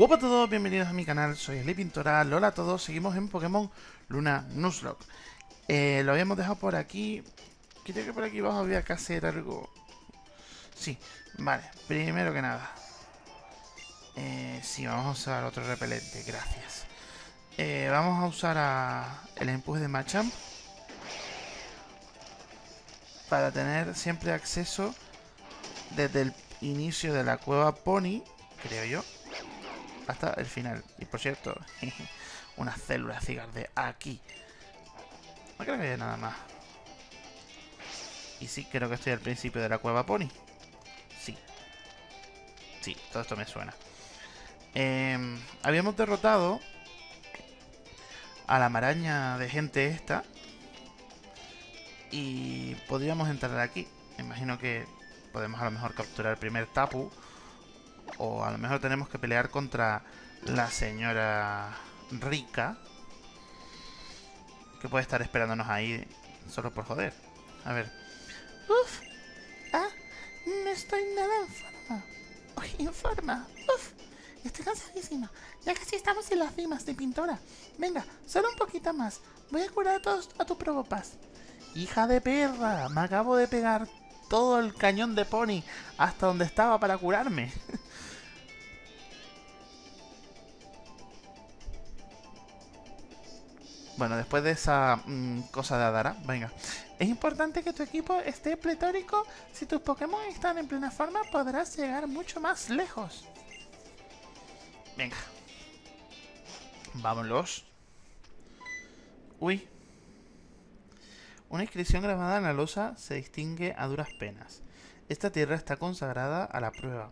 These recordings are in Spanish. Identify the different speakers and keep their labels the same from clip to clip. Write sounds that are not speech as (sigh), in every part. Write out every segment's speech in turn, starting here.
Speaker 1: Hola a todos, bienvenidos a mi canal, soy Eli Pintora, hola a todos, seguimos en Pokémon Luna Nuzlocke. Eh, Lo habíamos dejado por aquí, creo que por aquí abajo había que hacer algo. Sí, vale, primero que nada. Eh, Sí, vamos a usar otro repelente, gracias. Eh, Vamos a usar a el empuje de Machamp Para tener siempre acceso desde el inicio de la cueva Pony, creo yo hasta el final. Y por cierto, (laughs) una célula cigar de aquí. No creo que haya nada más. Y sí, creo que estoy al principio de la cueva Pony. Sí. Sí, todo esto me suena. Em, habíamos derrotado a la maraña de gente esta. Y podríamos entrar aquí. Me imagino que podemos a lo mejor capturar el primer Tapu o a lo mejor tenemos que pelear contra la señora rica. Que puede estar esperándonos ahí solo por joder. A ver.
Speaker 2: Uf. Ah, no estoy nada en forma. Uy, en forma. Uf. Estoy cansadísima. Ya casi estamos en las cimas de pintora. Venga, solo un poquito más. Voy a curar a todos a tu probopas.
Speaker 1: Hija de perra, me acabo de pegar todo el cañón de pony hasta donde estaba para curarme. (laughs) Bueno, después de esa mm, cosa de Adara, venga.
Speaker 2: Es importante que tu equipo esté pletórico. Si tus Pokémon están en plena forma, podrás llegar mucho más lejos.
Speaker 1: Venga. Vámonos. Uy. Una inscripción grabada en la losa se distingue a duras penas. Esta tierra está consagrada a la prueba.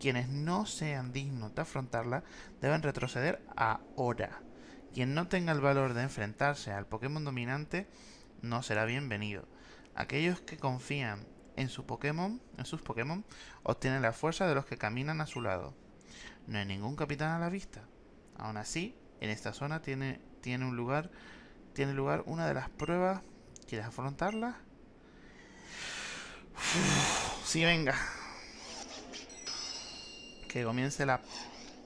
Speaker 1: Quienes no sean dignos de afrontarla deben retroceder ahora. Quien no tenga el valor de enfrentarse al Pokémon dominante no será bienvenido. Aquellos que confían en su Pokémon, en sus Pokémon, obtienen la fuerza de los que caminan a su lado. No hay ningún capitán a la vista. Aún así, en esta zona tiene, tiene un lugar, tiene lugar una de las pruebas. ¿Quieres afrontarla? sí, venga. Que comience la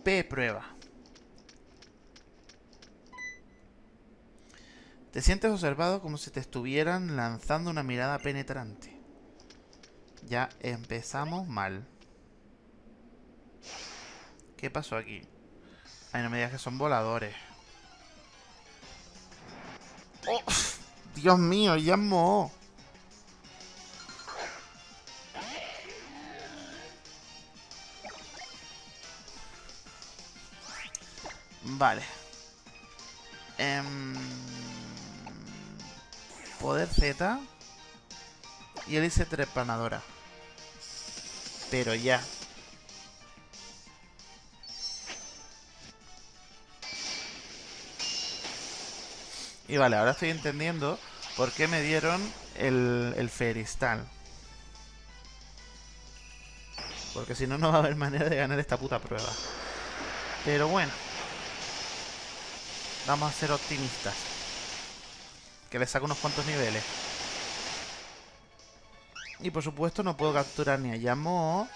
Speaker 1: P prueba. Te sientes observado como si te estuvieran lanzando una mirada penetrante. Ya empezamos mal. ¿Qué pasó aquí? Ay, no me digas que son voladores. ¡Oh! ¡Dios mío! ¡Ya mo! Vale. Eh... Poder Z. Y hélice trepanadora. Pero ya. Y vale, ahora estoy entendiendo por qué me dieron el, el Feristal. Porque si no, no va a haber manera de ganar esta puta prueba. Pero bueno. Vamos a ser optimistas. Que le saco unos cuantos niveles. Y por supuesto no puedo capturar ni a Yamo,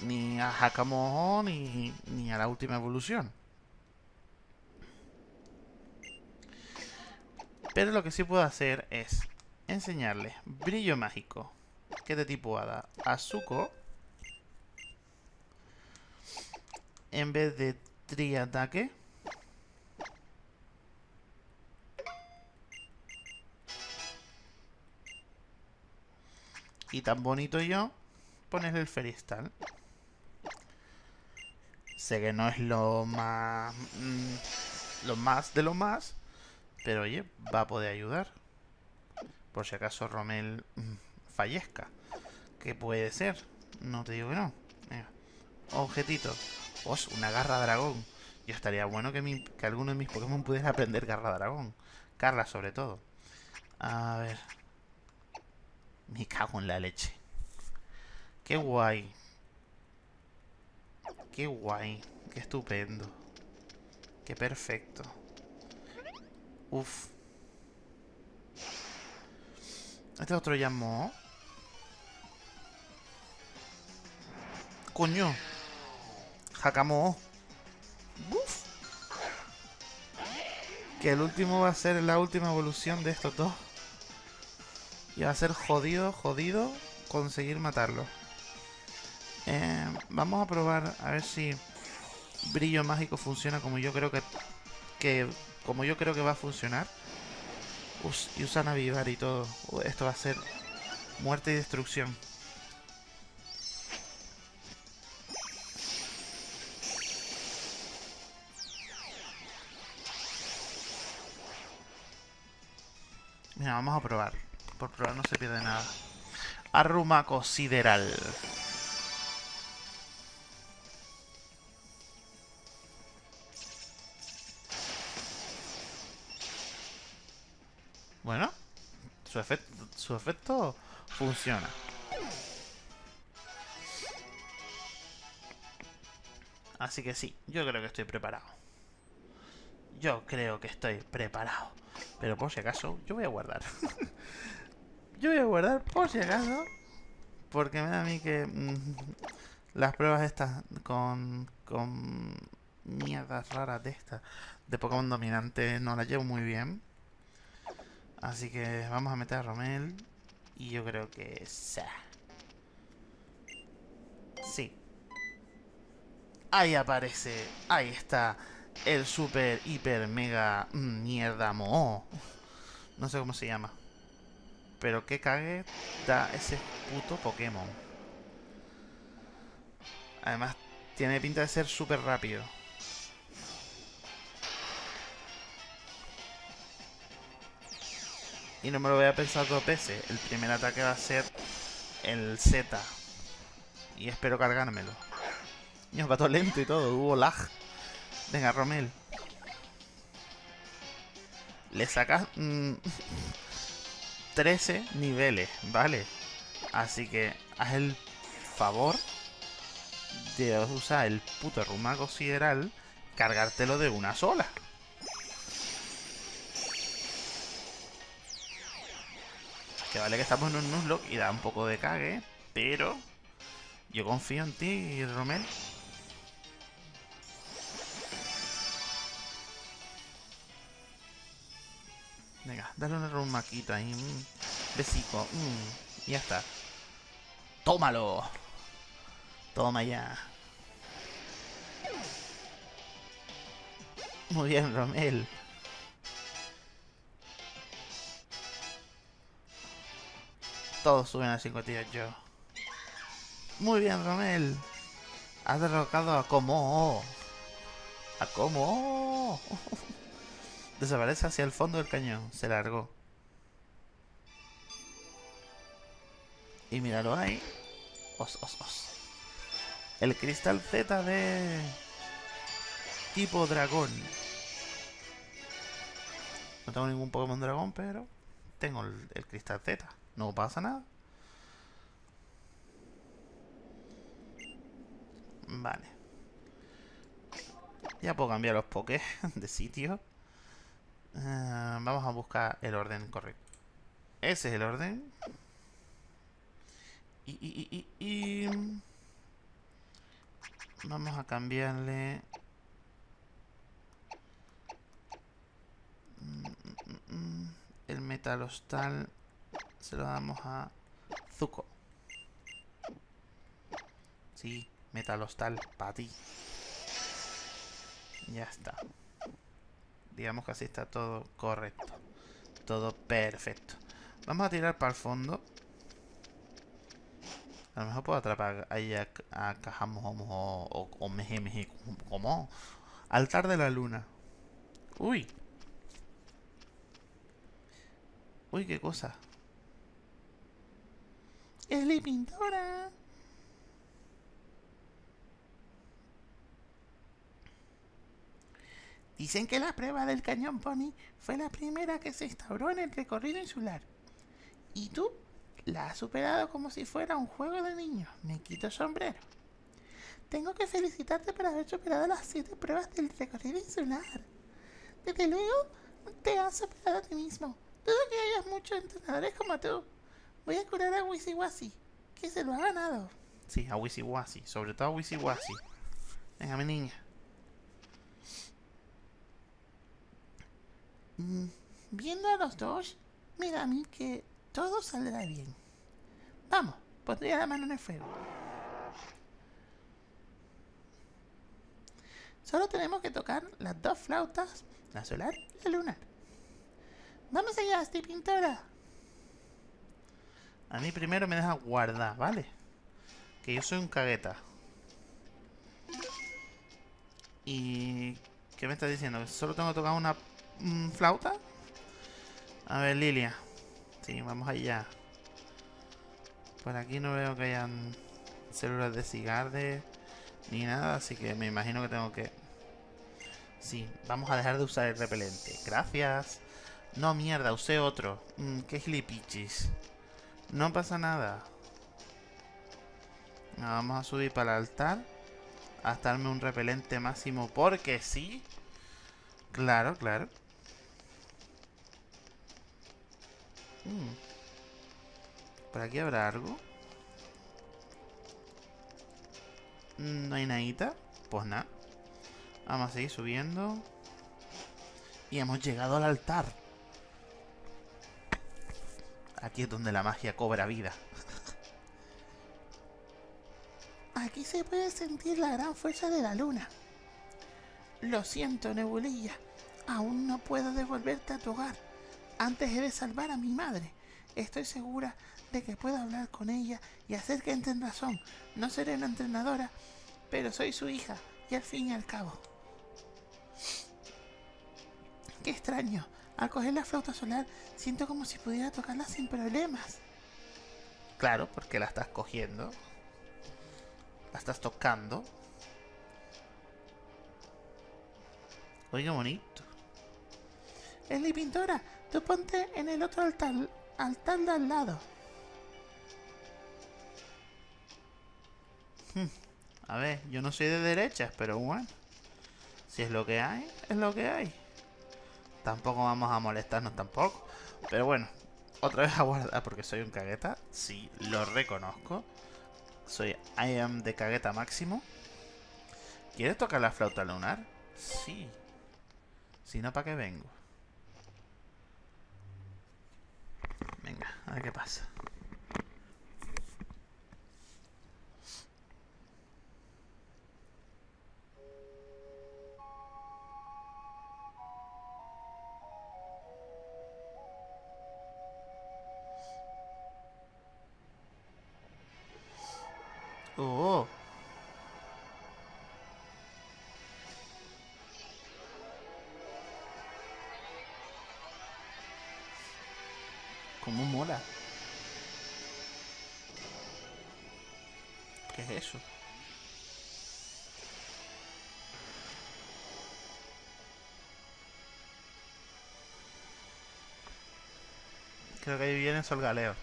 Speaker 1: ni a Hakamoho, ni, ni a la última evolución. Pero lo que sí puedo hacer es enseñarle brillo mágico, que de tipo hada, a. En vez de triataque. Y tan bonito yo, pones el Feristal. Sé que no es lo más... Mm, lo más de lo más, pero oye, va a poder ayudar. Por si acaso Romel mm, fallezca. ¿Qué puede ser? No te digo que no. Objetito. Os, una garra dragón. Yo estaría bueno que, que alguno de mis Pokémon pudiera aprender garra dragón. Carla sobre todo. A ver. Me cago en la leche. Qué guay. Qué guay. Qué estupendo. Qué perfecto. Uf. Este otro llamó. Coño. Hakamo. Uf. Que el último va a ser la última evolución de estos dos. Y va a ser jodido, jodido conseguir matarlo. Eh, vamos a probar a ver si brillo mágico funciona como yo creo que, que como yo creo que va a funcionar. y usan avivar y todo. esto va a ser muerte y destrucción. Mira, vamos a probar. Por probar no se pierde nada. Arrumaco sideral. Bueno, su efecto, su efecto funciona. Así que sí, yo creo que estoy preparado. Yo creo que estoy preparado. Pero por si acaso, yo voy a guardar. (laughs) yo voy a guardar por si acaso. Porque me da a mí que mm, las pruebas estas con, con mierdas raras de estas de Pokémon dominante no las llevo muy bien. Así que vamos a meter a Romel. Y yo creo que... Sí. Ahí aparece. Ahí está. El super, hiper, mega... Mierda, mo. No sé cómo se llama. Pero qué cague da ese puto Pokémon. Además, tiene pinta de ser súper rápido. Y no me lo voy a pensar dos veces. El primer ataque va a ser el Z. Y espero cargármelo. Dios, va todo lento y todo. Hubo lag. Venga, Romel. Le sacas 13 mm, niveles, ¿vale? Así que haz el favor de usar el puto rumago sideral, cargártelo de una sola. Que vale que estamos en un Nuzlocke y da un poco de cague, pero yo confío en ti, Romel. Dale una rumaquita ahí. Besico. Mm, ya está. ¡Tómalo! Toma ya. Muy bien, Romel. Todos suben a 58. Muy bien, Romel. Has derrocado a Como. A Como. (laughs) Desaparece hacia el fondo del cañón. Se largó. Y míralo ahí. Os, os, os. El cristal Z de... Tipo dragón. No tengo ningún Pokémon dragón, pero... Tengo el cristal Z. No pasa nada. Vale. Ya puedo cambiar los pokés (laughs) de sitio. Eh, vamos a buscar el orden correcto. Ese es el orden. Y, y, y, y, Vamos a cambiarle... El metalostal se lo damos a Zuko. Sí, metalostal, para ti. Ya está. Digamos que así está todo correcto. Todo perfecto. Vamos a tirar para el fondo. A lo mejor puedo atrapar ahí a, a o, o, o meje, como altar de la luna. Uy. Uy, qué cosa.
Speaker 2: Es la pintora. Dicen que la prueba del cañón Pony fue la primera que se instauró en el recorrido insular. Y tú la has superado como si fuera un juego de niños. Me quito sombrero. Tengo que felicitarte por haber superado las siete pruebas del recorrido insular. Desde luego, te has superado a ti mismo. Dudo que hayas muchos entrenadores como tú. Voy a curar a Wisiwasi, que se lo ha ganado.
Speaker 1: Sí, a Wisiwasi, sobre todo a Wisiwasi. Venga, mi niña.
Speaker 2: Viendo a los dos, me da a mí que todo saldrá bien. Vamos, pondría la mano en el fuego. Solo tenemos que tocar las dos flautas, la solar y la lunar. Vamos allá, Asti Pintora.
Speaker 1: A mí primero me deja guardar, ¿vale? Que yo soy un cagueta. ¿Y qué me estás diciendo? ¿Solo tengo que tocar una mm, flauta? A ver, Lilia. Sí, vamos allá. Por aquí no veo que hayan células de cigarde ni nada, así que me imagino que tengo que... Sí, vamos a dejar de usar el repelente. Gracias. No, mierda, usé otro. Mm, qué gilipichis. No pasa nada. Vamos a subir para el altar. Hasta darme un repelente máximo porque sí. Claro, claro. Mm. ¿Por aquí habrá algo? Mm, ¿No hay nadita? Pues nada. Vamos a seguir subiendo. Y hemos llegado al altar. Aquí es donde la magia cobra vida. (laughs)
Speaker 2: Aquí se puede sentir la gran fuerza de la luna. Lo siento, Nebulilla. Aún no puedo devolverte a tu hogar. Antes he de salvar a mi madre. Estoy segura de que puedo hablar con ella y hacer que entre en razón. No seré una entrenadora, pero soy su hija y al fin y al cabo. Qué extraño. Al coger la flauta solar, siento como si pudiera tocarla sin problemas.
Speaker 1: Claro, porque la estás cogiendo. La estás tocando. Oiga, bonito.
Speaker 2: Esli pintora, tú ponte en el otro altar, altar de al lado.
Speaker 1: Hmm. A ver, yo no soy de derechas, pero bueno. Si es lo que hay, es lo que hay. Tampoco vamos a molestarnos tampoco. Pero bueno, otra vez a guardar porque soy un cagueta. Sí, lo reconozco. Soy I am de cagueta máximo. ¿Quieres tocar la flauta lunar? Sí. Si no, ¿para qué vengo? Venga, a ver qué pasa. Viene Sol Galeo.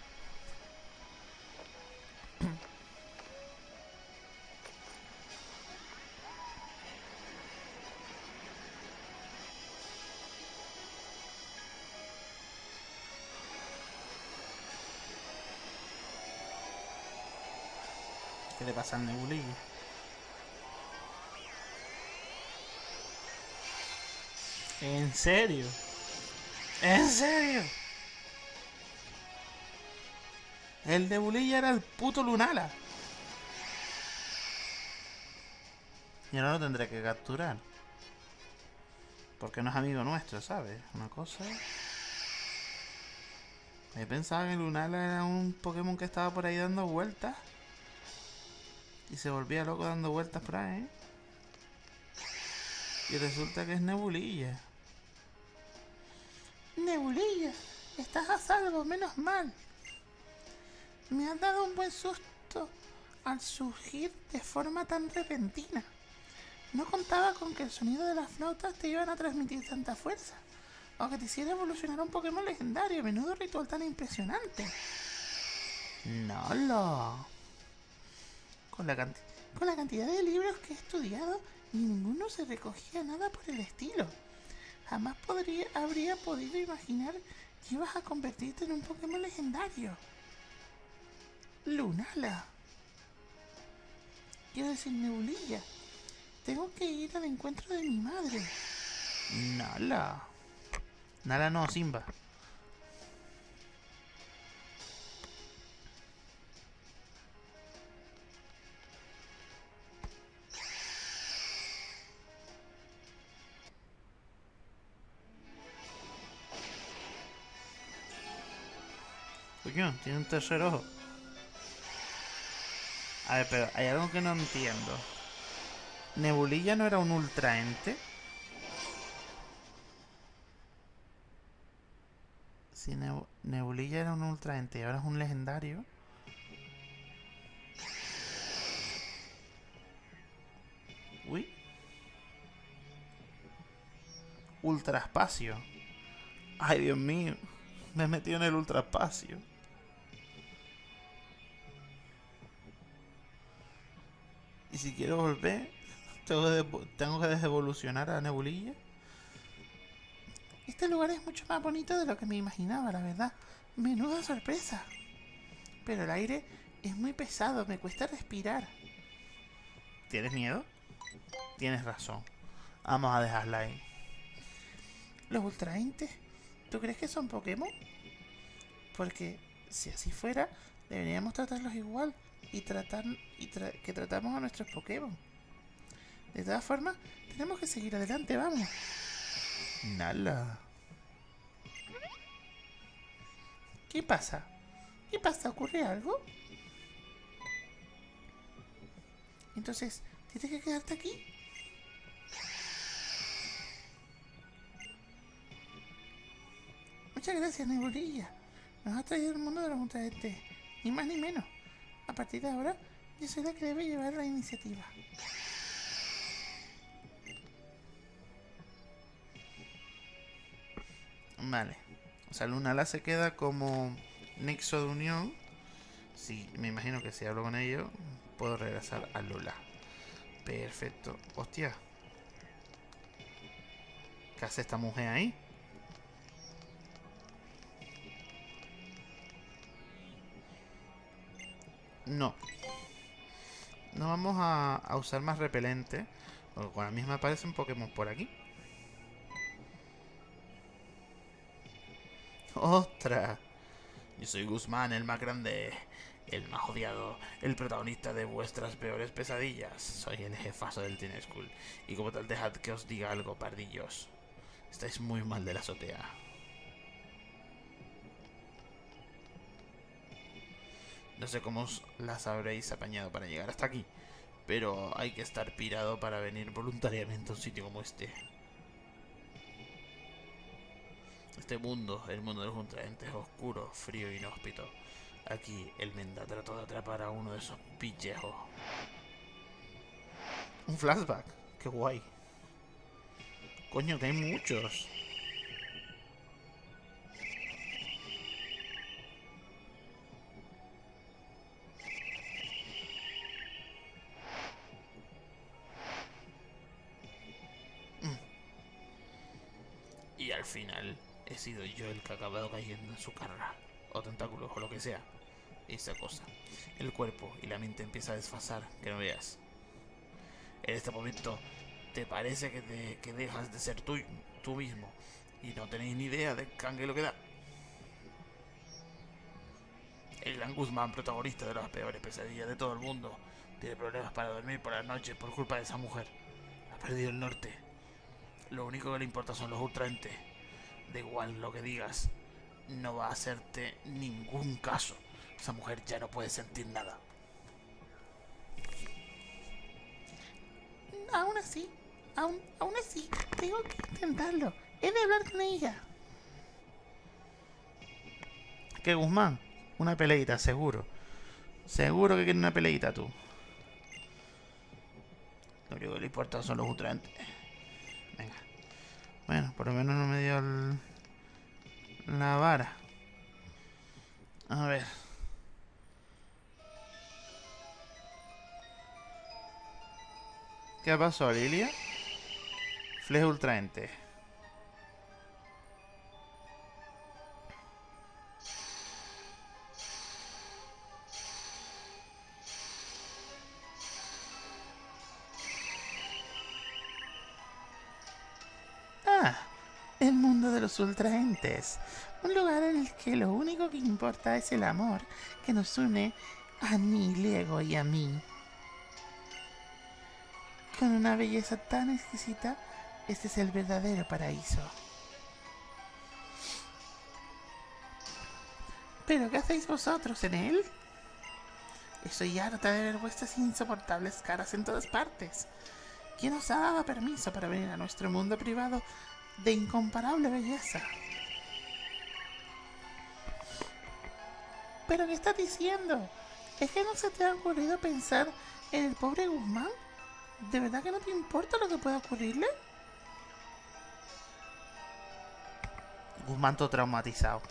Speaker 1: ¿Qué le pasa al nebulillo? ¿En serio? ¿En serio? El nebulilla era el puto Lunala. Y ahora lo tendré que capturar. Porque no es amigo nuestro, ¿sabes? Una cosa... He pensado que Lunala era un Pokémon que estaba por ahí dando vueltas. Y se volvía loco dando vueltas por ahí. Y resulta que es Nebulilla.
Speaker 2: Nebulilla, estás a salvo, menos mal. Me has dado un buen susto al surgir de forma tan repentina. No contaba con que el sonido de las flautas te iban a transmitir tanta fuerza. O que te hiciera evolucionar un Pokémon legendario. Menudo ritual tan impresionante.
Speaker 1: No lo.
Speaker 2: Con la, con la cantidad de libros que he estudiado, ninguno se recogía nada por el estilo. Jamás podría, habría podido imaginar que ibas a convertirte en un Pokémon legendario. Lunala. Quiero decir Nebulilla. Tengo que ir al encuentro de mi madre.
Speaker 1: Nala. Nala no, Simba. Tiene un tercer ojo. A ver, pero hay algo que no entiendo. ¿Nebulilla no era un ultraente? Si Neb- Nebulilla era un ultraente y ahora es un legendario. Uy. Ultraespacio. Ay, Dios mío. Me he metido en el ultraespacio. Y si quiero volver, tengo que, desevolucionar a Nebulilla.
Speaker 2: Este lugar es mucho más bonito de lo que me imaginaba, la verdad. Menuda sorpresa. Pero el aire es muy pesado, me cuesta respirar.
Speaker 1: ¿Tienes miedo? Tienes razón. Vamos a dejarla ahí.
Speaker 2: ¿Los ultraentes? ¿Tú crees que son Pokémon? Porque si así fuera, deberíamos tratarlos igual y tratar y tra- que tratamos a nuestros Pokémon. De todas formas, tenemos que seguir adelante, vamos.
Speaker 1: Nala.
Speaker 2: ¿Qué pasa? ¿Qué pasa? ¿Ocurre algo? Entonces, ¿tienes que quedarte aquí? Muchas gracias, Nebulilla. Nos has traído el mundo de los ultraentes. Ni más ni menos. A partir de ahora, yo soy la que debe llevar la iniciativa.
Speaker 1: Vale. O sea, Lunala se queda como nexo de unión. Sí, me imagino que si hablo con ellos, puedo regresar a Lula. Perfecto. Hostia. ¿Qué hace esta mujer ahí? No. No vamos a, usar más repelente. Porque con la misma aparece un Pokémon por aquí. ¡Ostras! Yo soy Guzmán, el más grande, el más odiado, el protagonista de vuestras peores pesadillas. Soy el jefazo del Teen School. Y como tal, dejad que os diga algo, pardillos. Estáis muy mal de la azotea. No sé cómo las habréis apañado para llegar hasta aquí. Pero hay que estar pirado para venir voluntariamente a un sitio como este. Este mundo, el mundo de los ultraentes, es oscuro, frío y inhóspito. Aquí el Menda trató de atrapar a uno de esos pichejos. Un flashback, qué guay. Coño, que hay muchos. Acabado cayendo en su carga, o tentáculos, o lo que sea. Esa cosa. El cuerpo y la mente empieza a desfasar, que no veas. En este momento, te parece que, te- que dejas de ser tú, tú mismo, y no tenéis ni idea de cangue lo que da. El gran Guzmán, protagonista de las peores pesadillas de todo el mundo, tiene problemas para dormir por las noches por culpa de esa mujer. Ha perdido el norte. Lo único que le importa son los ultraentes. Da igual lo que digas, no va a hacerte ningún caso. Esa mujer ya no puede sentir nada.
Speaker 2: Aún así, aún, aún así, tengo que intentarlo. He de hablar con ella.
Speaker 1: ¿Qué, Guzmán? Una peleita, seguro. Seguro que quiere una peleita tú. Lo único que le importa son los ultraentes. Bueno, por lo menos no me dio el- la vara. A ver. ¿Qué pasó, Lilia? Fleje ultraente.
Speaker 2: Ultraentes. Un lugar en el que lo único que importa es el amor que nos une a Nilego y a mí. Con una belleza tan exquisita, este es el verdadero paraíso. ¿Pero qué hacéis vosotros en él? Estoy harta de ver vuestras insoportables caras en todas partes. ¿Quién os ha dado permiso para venir a nuestro mundo privado de incomparable belleza? ¿Pero qué estás diciendo? ¿Es que no se te ha ocurrido pensar en el pobre Guzmán? ¿De verdad que no te importa lo que pueda ocurrirle?
Speaker 1: Guzmán todo traumatizado.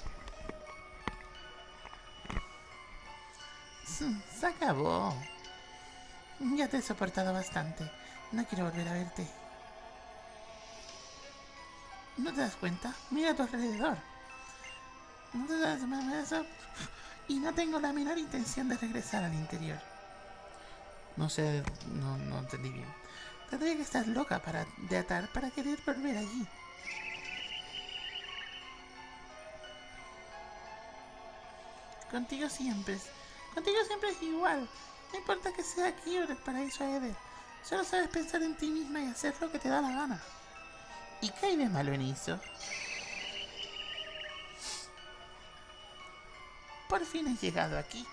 Speaker 2: Se acabó. Ya te he soportado bastante. No quiero volver a verte. ¿No te das cuenta? Mira a tu alrededor. ¿No te das cuenta? Y no tengo la menor intención de regresar al interior.
Speaker 1: No sé, no, no entendí bien.
Speaker 2: Tendría que estar loca para, de atar para querer volver allí. Contigo siempre. Contigo siempre es igual. No importa que sea aquí o en el paraíso Eder. Solo sabes pensar en ti misma y hacer lo que te da la gana. ¿Y qué hay de malo en eso? Por fin he llegado aquí.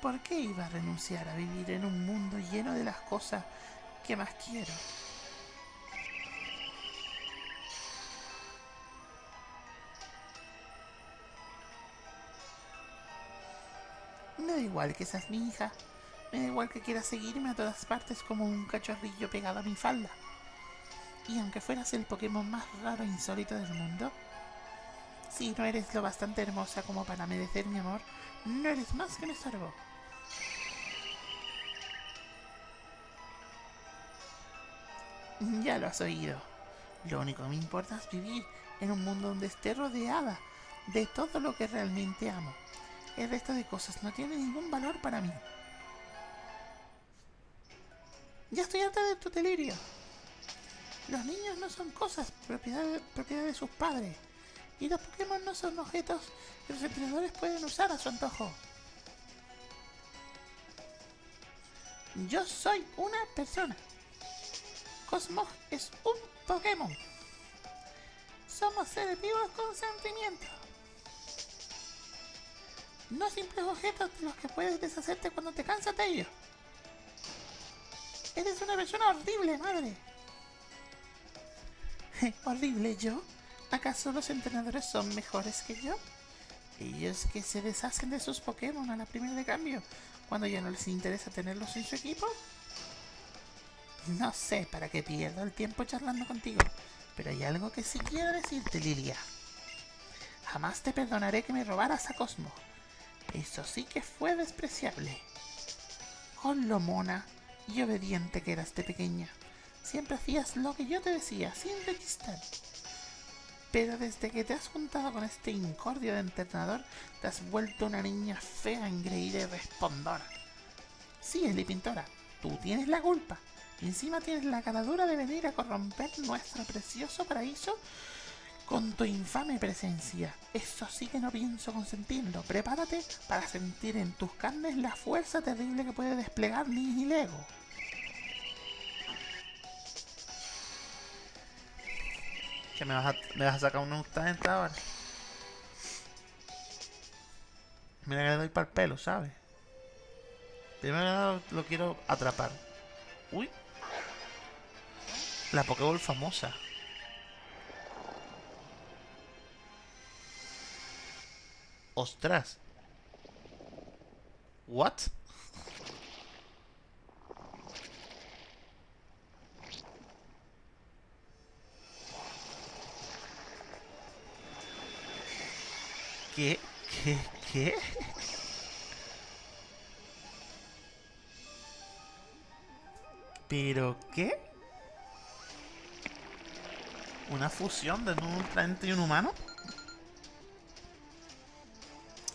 Speaker 2: ¿Por qué iba a renunciar a vivir en un mundo lleno de las cosas que más quiero? Me da igual que seas mi hija. Me da igual que quieras seguirme a todas partes como un cachorrillo pegado a mi falda. Y aunque fueras el Pokémon más raro e insólito del mundo, si no eres lo bastante hermosa como para merecer mi amor, no eres más que un estorbo. Ya lo has oído. Lo único que me importa es vivir en un mundo donde esté rodeada de todo lo que realmente amo. El resto de cosas no tiene ningún valor para mí. Ya estoy harta de tu delirio. Los niños no son cosas, propiedad de, propiedad de sus padres. Y los Pokémon no son objetos que los entrenadores pueden usar a su antojo. Yo soy una persona. Cosmos es un Pokémon. Somos seres vivos con sentimientos. No simples objetos de los que puedes deshacerte cuando te cansas de ellos. Eres una persona horrible, madre. (laughs) ¿Horrible yo? ¿Acaso los entrenadores son mejores que yo? Ellos que se deshacen de sus Pokémon a la primera de cambio, cuando ya no les interesa tenerlos en su equipo. No sé para qué pierdo el tiempo charlando contigo, pero hay algo que sí quiero decirte, Lilia. Jamás te perdonaré que me robaras a Cosmo. Eso sí que fue despreciable. Con lo mona y obediente que eras de pequeña. Siempre hacías lo que yo te decía, sin rechistar. Pero desde que te has juntado con este incordio de entrenador, te has vuelto una niña fea, engreída y respondona. Sí, Eli Pintora, tú tienes la culpa. Y encima tienes la cara dura de venir a corromper nuestro precioso paraíso con tu infame presencia. Eso sí que no pienso consentirlo. Prepárate para sentir en tus carnes la fuerza terrible que puede desplegar Nihilego.
Speaker 1: Que me vas a, me vas a sacar una esta ahora. Mira que le doy para el pelo, ¿sabes? Primero lo quiero atrapar. Uy. La Pokéball famosa. ¡Ostras! ¿What? ¿Qué? ¿Qué? ¿Qué? ¿Pero qué? ¿Una fusión de un ultraente y un humano?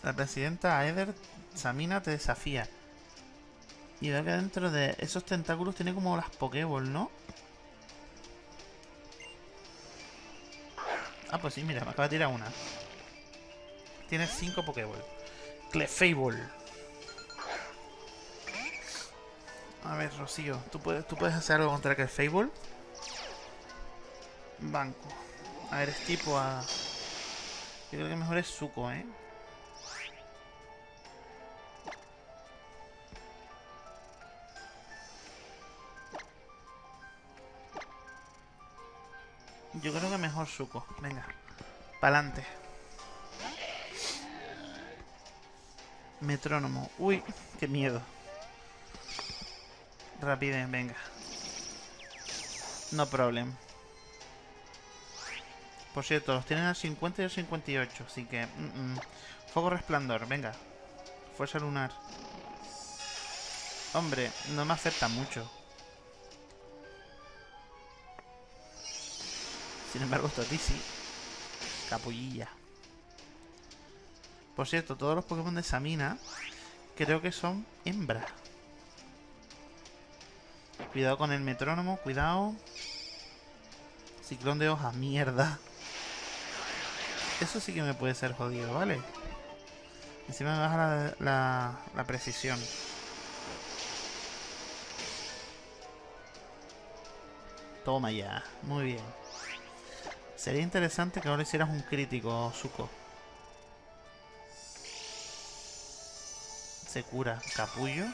Speaker 1: La presidenta Aether Samina te desafía. Y veo que dentro de esos tentáculos tiene como las Pokéball, ¿no? Ah, pues sí, mira, me acaba de tirar una. Tiene 5 Pokéball. Clefable. A ver, Rocío, ¿tú puedes, ¿tú puedes hacer algo contra Clefable? Banco. A ver, es tipo a... Yo creo que mejor es Zuko, ¿eh? Yo creo que mejor Zuko. Venga. Pa'lante. Metrónomo. Uy, qué miedo. Rapidez, venga. No problem. Por cierto, los tienen al 50 y al 58, así que... mm. Fuego resplandor, venga. Fuerza lunar. Hombre, no me afecta mucho. Sin embargo, esto a ti sí. Capullilla. Por cierto, todos los Pokémon de Samina creo que son hembras. Cuidado con el metrónomo, cuidado. Ciclón de hojas, mierda. Eso sí que me puede ser jodido, ¿vale? Encima me baja la, la, precisión. Toma ya, muy bien. Sería interesante que ahora hicieras un crítico, Zuko. Se cura. Capullo.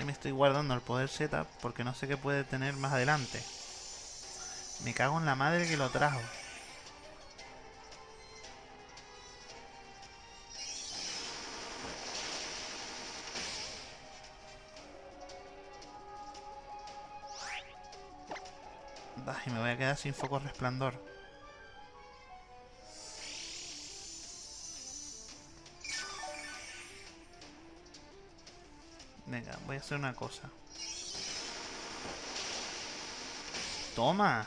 Speaker 1: Y me estoy guardando el poder Z porque no sé qué puede tener más adelante. Me cago en la madre que lo trajo. Sin foco resplandor. Venga, voy a hacer una cosa. Toma.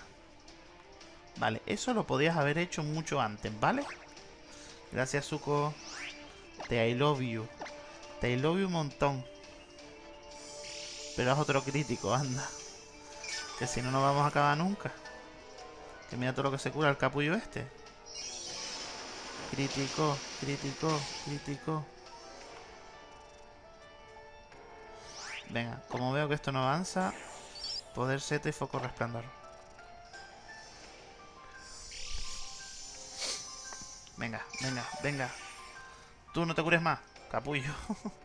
Speaker 1: Vale, eso lo podías haber hecho mucho antes, ¿vale? Gracias, Zuko. Te I love you. Te I love you un montón. Pero es otro crítico, anda. Que si no, no vamos a acabar nunca. Que mira todo lo que se cura el capullo este. Crítico, crítico, crítico. Venga, como veo que esto no avanza, poder seta y foco resplandor. Venga, venga, venga. Tú no te cures más, capullo. (laughs)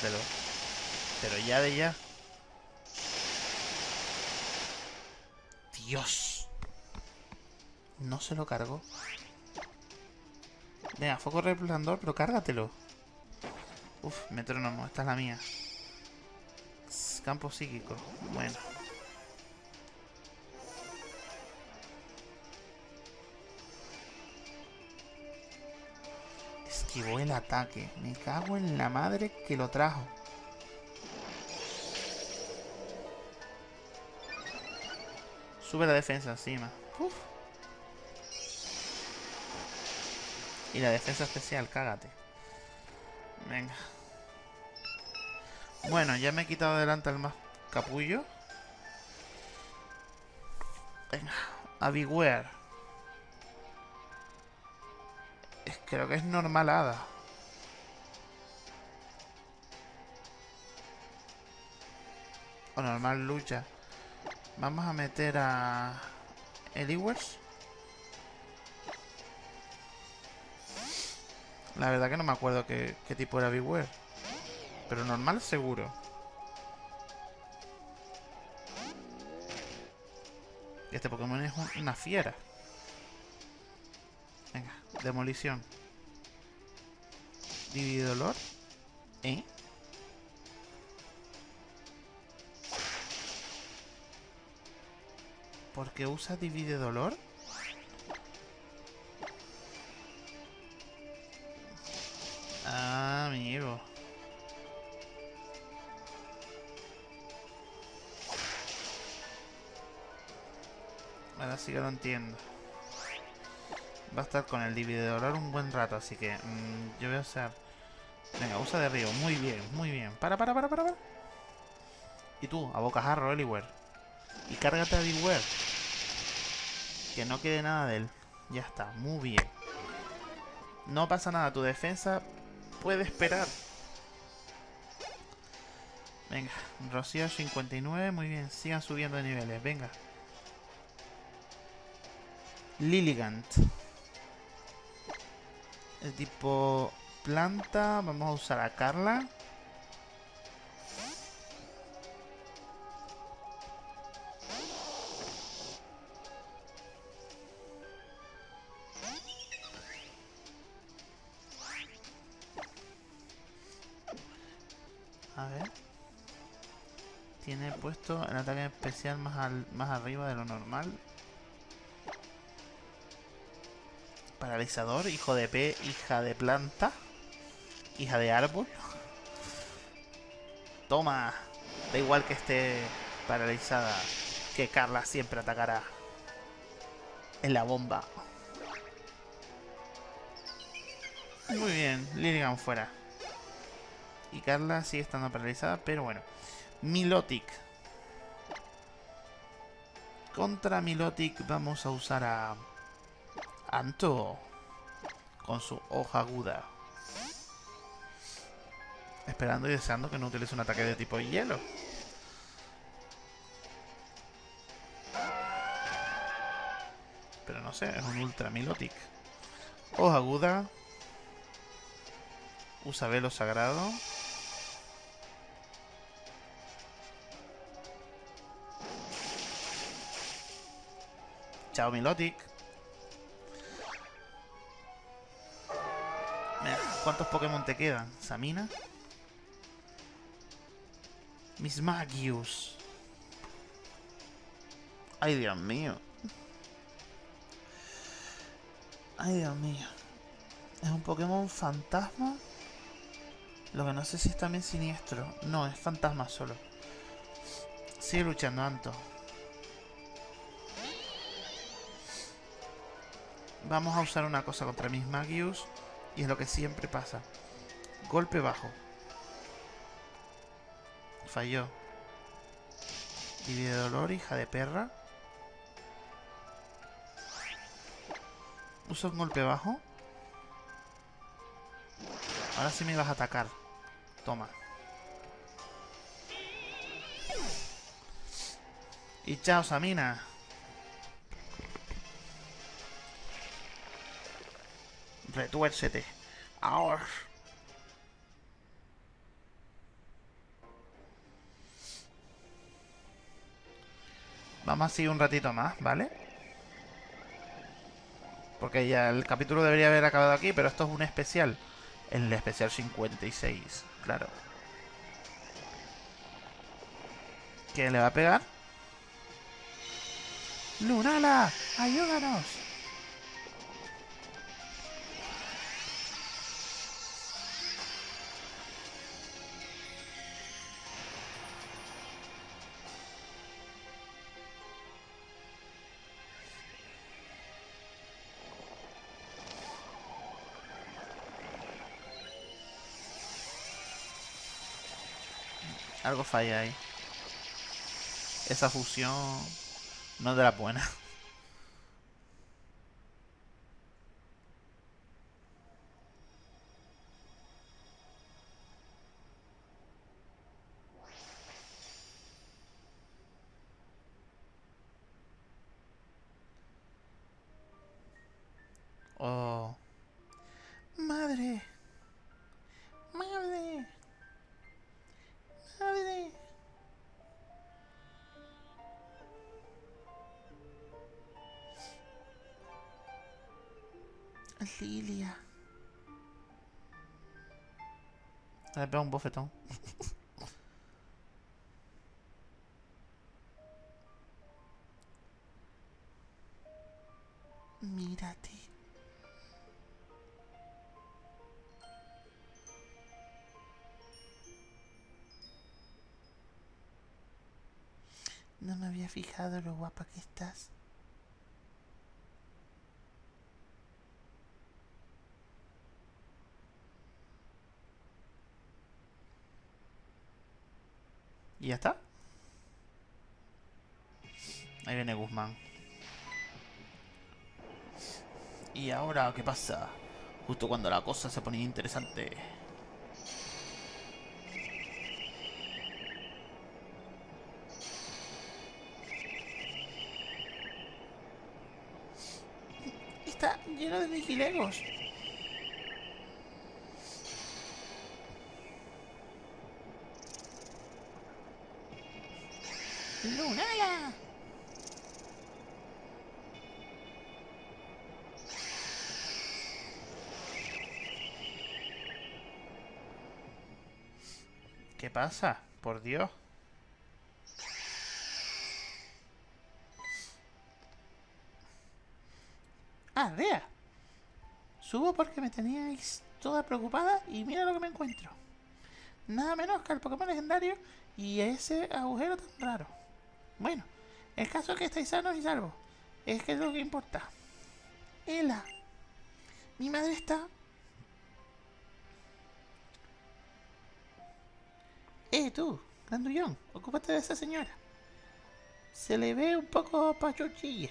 Speaker 1: Pero ya de ya. Dios. No se lo cargo. Venga, foco resplandor, pero cárgatelo. Uf, metrónomo, esta es la mía. Campo psíquico. Bueno. Esquivó el ataque. Me cago en la madre que lo trajo. Sube la defensa encima. Uf. Y la defensa especial, cágate. Venga. Bueno, ya me he quitado delante al más capullo. Venga, a Beware. Creo que es normalada. O normal lucha. Vamos a meter a... Eliwers. La verdad que no me acuerdo qué, qué tipo era Beware. Pero normal seguro. Este Pokémon es un- una fiera. Demolición. Dividolor. ¿Eh? ¿Por qué usa divide dolor? Ah, amigo. Ahora sí que lo entiendo. Va a estar con el divididor un buen rato, así que mm, yo voy a usar... Venga, usa de río. Muy bien, muy bien. Para, para, para, para, para. Y tú, a bocajarro, Eliware. Y cárgate a Beware. Que no quede nada de él. Ya está, muy bien. No pasa nada, tu defensa puede esperar. Venga, Rocío 59, muy bien. Sigan subiendo de niveles, venga. Lilligant. El tipo planta. Vamos a usar a Carla. A ver. Tiene puesto el ataque especial más, al, más arriba de lo normal. Paralizador, hijo de P, hija de planta. Hija de árbol. Toma. Da igual que esté paralizada. Que Carla siempre atacará. En la bomba. Muy bien, Lilligan fuera. Y Carla sigue estando paralizada, pero bueno. Milotic. Contra Milotic vamos a usar a... Anto. Con su hoja aguda. Esperando y deseando que no utilice un ataque de tipo hielo. Pero no sé, es un Ultra Milotic. Hoja aguda. Usa velo sagrado. Chao Milotic. ¿Cuántos Pokémon te quedan? Samina. Mis Magius. Ay, Dios mío. Ay, Dios mío. ¿Es un Pokémon fantasma? Lo que no sé si es también siniestro. No, es fantasma solo. Sigue luchando, Anto. Vamos a usar una cosa contra mis Magius. Y es lo que siempre pasa. Golpe bajo. Falló. Divide dolor, hija de perra. Usa un golpe bajo. Ahora sí me vas a atacar. Toma. Y chao, Samina. Retuércete. Ahora. Vamos a seguir un ratito más, ¿vale? Porque ya el capítulo debería haber acabado aquí, pero esto es un especial. El especial 56, claro. ¿Quién le va a pegar? ¡Lunala! ¡Ayúdanos! Algo falla ahí. Esa fusión no es de la buena. Pega un bofetón.
Speaker 2: Mírate. No me había fijado lo guapa que estás.
Speaker 1: ¿Y ya está? Ahí viene Guzmán. ¿Y ahora qué pasa? Justo cuando la cosa se ponía interesante.
Speaker 2: Está lleno de vigilegos. ¡Lunala!
Speaker 1: ¿Qué pasa? Por Dios.
Speaker 2: Ah, vea. Subo porque me teníais toda preocupada y mira lo que me encuentro. Nada menos que el Pokémon legendario y ese agujero tan raro. Bueno, el caso es que estáis sanos y salvos. Es que es lo que importa. Ela. Mi madre está... Eh, tú, grandullón, ocúpate de esa señora. Se le ve un poco pachuchilla,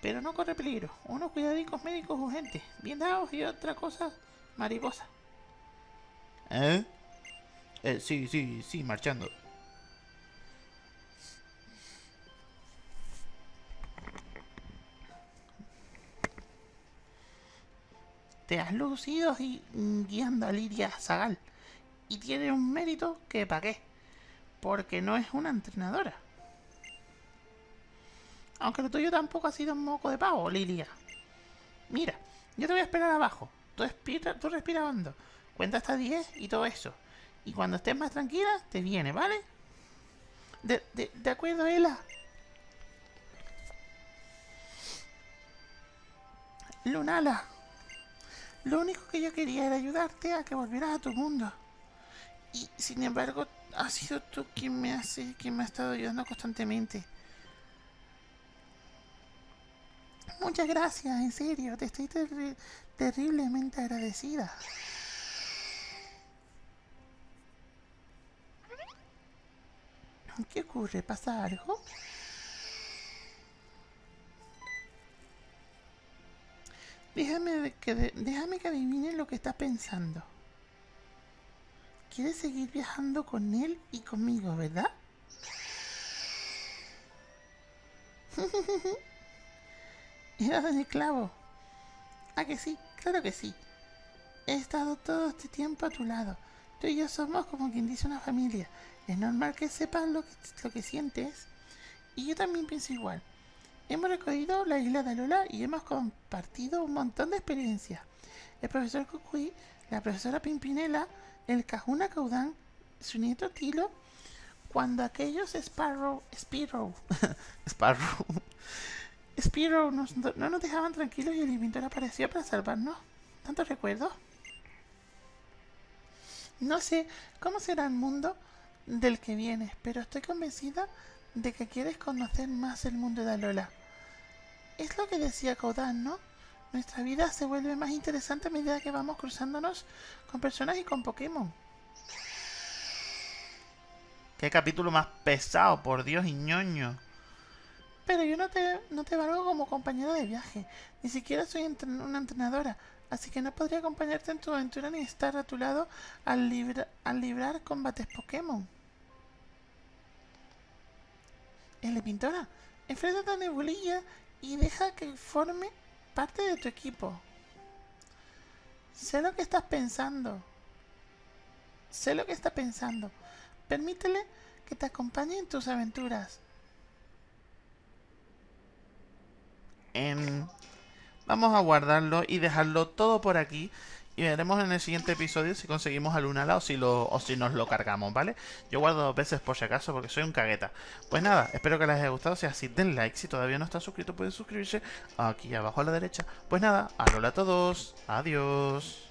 Speaker 2: pero no corre peligro. Unos cuidadicos médicos urgentes, bien dados y otra cosa mariposa.
Speaker 1: ¿Eh? Eh, sí, sí, sí, marchando.
Speaker 2: Lucido y mm, guiando a Lidia Zagal. Y tiene un mérito que pa' qué. Porque no es una entrenadora. Aunque lo tuyo tampoco ha sido un moco de pavo, Lilia. Mira, yo te voy a esperar abajo. Tú, respira, tú respira. Cuenta hasta 10 y todo eso. Y cuando estés más tranquila, te viene, ¿vale? De, de, de acuerdo, Ela. Lunala. Lo único que yo quería era ayudarte a que volvieras a tu mundo. Y sin embargo, has sido tú quien me hace, quien me ha estado ayudando constantemente. Muchas gracias, en serio, te estoy terri terriblemente agradecida. ¿Qué ocurre? ¿Pasa algo? Déjame que, déjame que adivine lo que estás pensando. Quieres seguir viajando con él y conmigo, ¿verdad? (laughs) Era de clavo. ¿A que sí? Claro que sí. He estado todo este tiempo a tu lado. Tú y yo somos como quien dice una familia. Es normal que sepas lo que, lo que sientes. Y yo también pienso igual. Hemos recorrido la isla de Alola y hemos compartido un montón de experiencias. El profesor Cucuy, la profesora Pimpinela, el Cajuna Caudán, su nieto Tilo, cuando aquellos Sparrow, Spiro, (laughs)
Speaker 1: Sparrow, (laughs)
Speaker 2: Spiro no nos dejaban tranquilos y el inventor apareció para salvarnos. ¿Tanto recuerdo? No sé cómo será el mundo del que vienes, pero estoy convencida de que quieres conocer más el mundo de Alola. Es lo que decía Kodan, ¿no? Nuestra vida se vuelve más interesante a medida que vamos cruzándonos con personas y con Pokémon.
Speaker 1: Qué capítulo más pesado, por Dios, y ñoño.
Speaker 2: Pero yo no te, no te valgo como compañera de viaje. Ni siquiera soy entren una entrenadora. Así que no podría acompañarte en tu aventura ni estar a tu lado al, libra al librar combates Pokémon. El pintora, enfréntate a Nebulilla y deja que forme parte de tu equipo. Sé lo que estás pensando. Sé lo que está pensando. Permítele que te acompañe en tus aventuras.
Speaker 1: Vamos a guardarlo y dejarlo todo por aquí. Y veremos en el siguiente episodio si conseguimos a Lunala o si, o si nos lo cargamos, ¿vale? Yo guardo dos veces por si acaso porque soy un cagueta. Pues nada, espero que les haya gustado. Si así, den like. Si todavía no están suscritos, pueden suscribirse aquí abajo a la derecha. Pues nada, hola a todos. Adiós.